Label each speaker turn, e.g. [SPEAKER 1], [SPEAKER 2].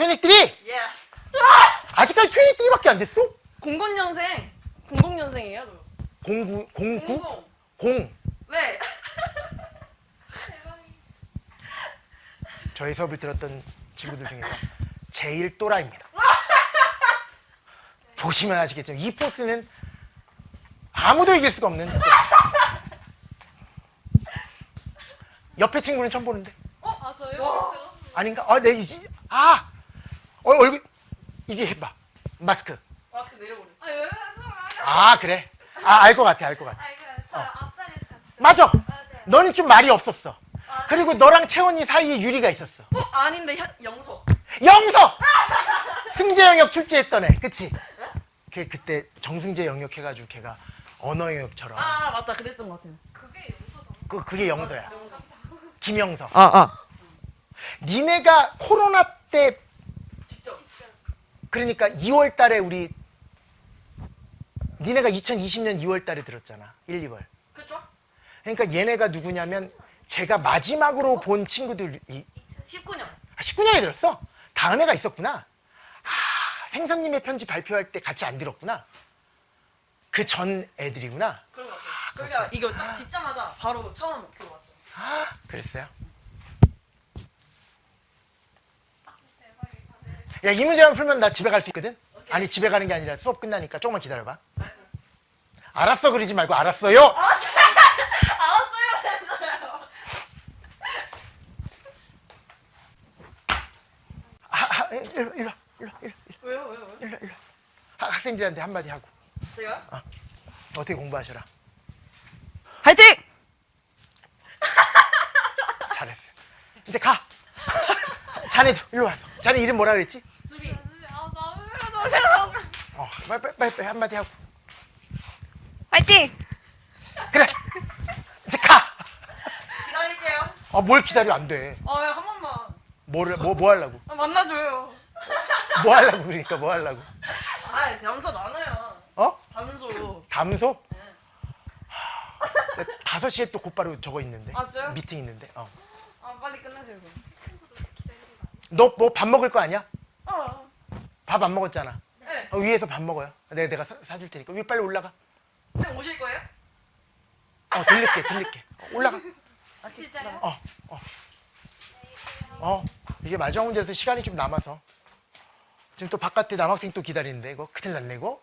[SPEAKER 1] 23?
[SPEAKER 2] 예.
[SPEAKER 1] 아직까지 23밖에 안 됐어?
[SPEAKER 2] 00년생. 00년생이에요, 저.
[SPEAKER 1] 09, 09?
[SPEAKER 2] 00.
[SPEAKER 1] 0.
[SPEAKER 2] 네.
[SPEAKER 1] 저희 수업을 들었던 친구들 중에서 제일 또라입니다. 보시면 아시겠지만 이 포스는 아무도 이길 수가 없는 옆에 친구는 처음 보는데
[SPEAKER 3] 아 저요?
[SPEAKER 1] 아닌가? 아, 내 이지 아 어, 얼굴 이게 해봐 마스크
[SPEAKER 2] 마스크 내려보래.
[SPEAKER 3] 아. 아
[SPEAKER 1] 그래 아 알 것 같아 알 것 같아
[SPEAKER 3] 아저 앞자리에서 같이.
[SPEAKER 1] 맞아
[SPEAKER 3] 맞아요.
[SPEAKER 1] 너는 좀 말이 없었어 그리고 너랑 채원이 사이에 유리가 있었어
[SPEAKER 2] 어? 아닌데, 현- 영서.
[SPEAKER 1] 영서 승재 영역 출제했던 애 그치? 걔 그때 정승재 영역 해가지고 걔가 언어 영역처럼
[SPEAKER 2] 아, 맞다. 그랬던 것 같아요.
[SPEAKER 3] 그게 용서잖아.
[SPEAKER 1] 그, 그게 영서야
[SPEAKER 2] 영서.
[SPEAKER 1] 김영서
[SPEAKER 2] 아, 아.
[SPEAKER 1] 니네가 코로나 때. 그러니까 2월 달에 우리 니네가 2020년 2월 달에 들었잖아 1, 2월
[SPEAKER 2] 그쵸?
[SPEAKER 1] 그러니까 얘네가 누구냐면 제가 마지막으로 본 친구들이
[SPEAKER 2] 19년.
[SPEAKER 1] 아, 19년에 들었어? 다은 애가 있었구나. 아, 생선님의 편지 발표할 때 같이 안 들었구나. 그 전 애들이구나.
[SPEAKER 2] 그런 것 같아요. 저희가 이거 딱 짓자마자 바로 처음 목표로 왔죠.
[SPEAKER 1] 아, 그랬어요. 야, 이 문제만 풀면 나 집에 갈 수 있거든? 아니, 집에 가는 게 아니라 수업 끝나니까 조금만 기다려봐.
[SPEAKER 2] 알았어요.
[SPEAKER 1] 알았어, 그러지 말고 알았어요!
[SPEAKER 2] 알았어요. 했어요.
[SPEAKER 1] 아, 아, 일로, 일로, 일로, 일로,
[SPEAKER 2] 왜요, 왜요, 왜요?
[SPEAKER 1] 일로, 일로. 아, 학생들한테 한마디 하고.
[SPEAKER 2] 제가?
[SPEAKER 1] 어떻게 공부하셔라.
[SPEAKER 2] 화이팅!
[SPEAKER 1] 잘했어요. 이제 가! 자네도 일로 와서. 자네 이름 뭐라 그랬지? 어, 빨리, 빨리, 빨리, 빨리 한마디 하고.
[SPEAKER 3] 파이팅.
[SPEAKER 1] 그래! 이제 가!
[SPEAKER 2] 기다릴게요.
[SPEAKER 1] 아, 뭘 기다려, 안 돼.
[SPEAKER 2] 아, 야, 한 번만.
[SPEAKER 1] 뭐를, 뭐, 뭐 하려고?
[SPEAKER 2] 아, 만나줘요.
[SPEAKER 1] 뭐 하려고, 그러니까 뭐 하려고?
[SPEAKER 2] 아, 담소 나눠요.
[SPEAKER 1] 어?
[SPEAKER 2] 담소.
[SPEAKER 1] 담소?
[SPEAKER 2] 네.
[SPEAKER 1] 다섯 시에 또 곧바로 저거 있는데.
[SPEAKER 2] 아, 진짜요?
[SPEAKER 1] 미팅 있는데. 어.
[SPEAKER 2] 아, 빨리 끝내세요. 그럼.
[SPEAKER 1] 너뭐 밥 먹을 거 아니야?
[SPEAKER 2] 어.
[SPEAKER 1] 밥안 먹었잖아.
[SPEAKER 2] 네.
[SPEAKER 1] 어, 위에서 밥 먹어요. 내가, 내가 사, 사줄 테니까. 위에 빨리 올라가.
[SPEAKER 2] 형 오실 거예요?
[SPEAKER 1] 어, 들릴게, 들릴게. 어, 올라가.
[SPEAKER 2] 아,
[SPEAKER 3] 진짜요?
[SPEAKER 1] 어, 어. 어, 이게 마지막 문제라서 시간이 좀 남아서. 지금 또 바깥에 남학생 또 기다리는데, 이거 큰일 났네, 이거.